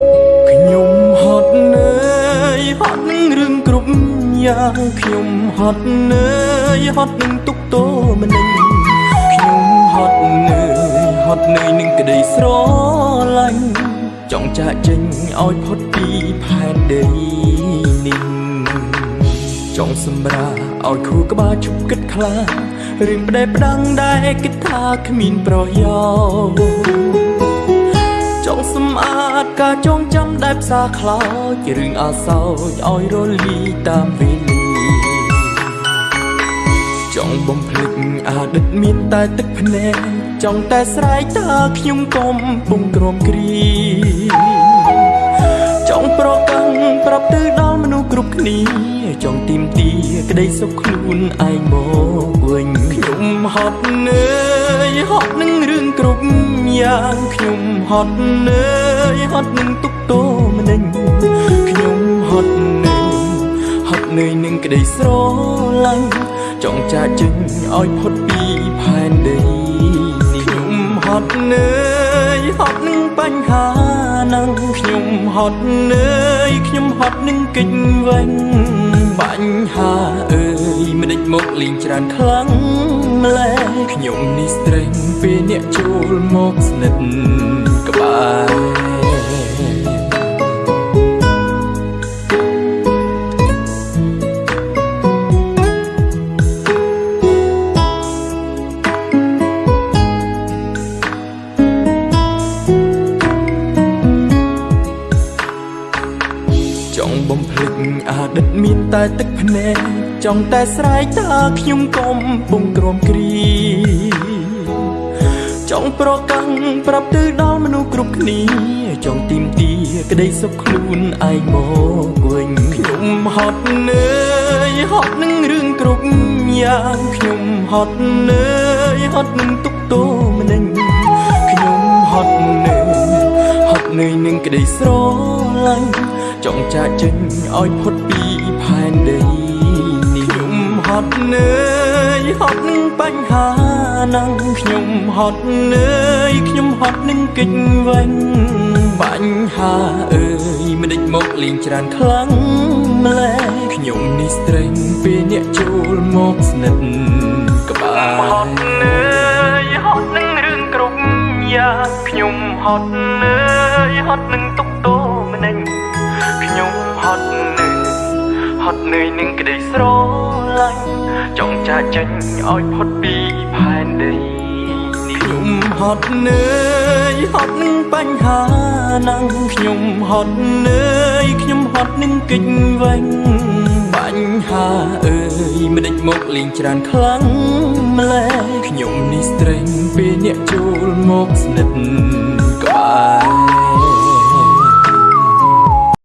ខ្ញុំហត់នឿយហត់នឹងរឿងគ្រប់យ៉ាងខ្ញុំហត់នឿយហត់នឹងទុកទោម្នេញខ្ញុំហត់នឿយហត់នឿយនឹងក្តីស្រឡាញ់ចង់ចាកចេញឲ្យផុតពីផែនដីនេះចង់សម្រាឲ្យខួរក្បាលជប់គិតខ្លារឿងផ្ដេផ្ដាំងដែលគិតថាគ្មានប្រយោជន៍ចង់ សម្អាតការចងចាំដែលផ្សារខ្លោចរឿងអាសោចឲ្យរលីតាមវេលាចង់បំភ្លេចអតីតមានតែទឹកភ្នែកចង់តែស្រែកថាខ្ញុំកំពុងក្រំគ្រីចង់ប្រកាន់ប្រាប់ទៅដល់មនុស្សគ្រប់គ្នាចង់ទីមទីក្តីសុខខ្លួនឯងមកវិញខ្ញុំហត់នឿយហត់នឹងរឿងគ្រប់ យ៉ាងខ្ញុំហត់នឿយហត់នឹងទុកទោម្នេញខ្ញុំហត់នឿយហត់នឿយនឹងក្តីស្រឡាញ់ចង់ចាកចេញឲ្យផុតពីផែនដីនេះខ្ញុំហត់នឿយហត់នឹងបញ្ហានឹងខ្ញុំហត់នឿយខ្ញុំហត់នឹងកិច្ចវិញបញ្ហាអើយ មិនដេចមកលេងច្រើនខ្លាំងម្ល៉េះខ្ញុំនេះស្រេងពេលអ្នកចូលមកស្និទ្ធក្បែរ ចអតីតមានតែទឹកភ្នែកចង់តែស្រែកថាខ្ញុំកំពុងក្រំគ្រីចង់ប្រកាន់ប្រាប់ទៅដល់មនុស្សគ្រប់គ្នាចង់ទីមទីក្តីសុខខ្លួនឯងមកវិញខ្ញុំហត់នឿយហត់នឹងរឿងគ្រប់យ៉ាងខ្ញុំហត់នឿយ ក្តីស្រឡាញ់ចង់ចាកចេញឲ្យផុតពីផែនដីនេះខ្ញុំហត់នឿយហត់នឹងបញ្ហានឹងខ្ញុំហត់នឿយខ្ញុំហត់នឹងកិច្ចវិញបញ្ហាអើយមិនដេចមកលេងច្រើនខ្លាំងម្ល៉េះខ្ញុំនេះស្រេងពេលអ្នកចូលមកស្និទ្ធ នឹងទុកទោម្នេញខ្ញុំហត់នឿយហត់នឿយនឹងក្តីស្រឡាញ់ចង់ចាកចេញឲ្យផុតពីផែនដីនេះខ្ញុំហត់នឿយហត់នឹងបញ្ហានឹងខ្ញុំហត់នឿយខ្ញុំហត់នឹងកិច្ចវិញបញ្ហាអើយមិនដេចមកលេងច្រើនខ្លាំងម្ល៉េះខ្ញុំនេះស្រេងពេលអ្នកចូលមកស្និទ្ធក្បែរ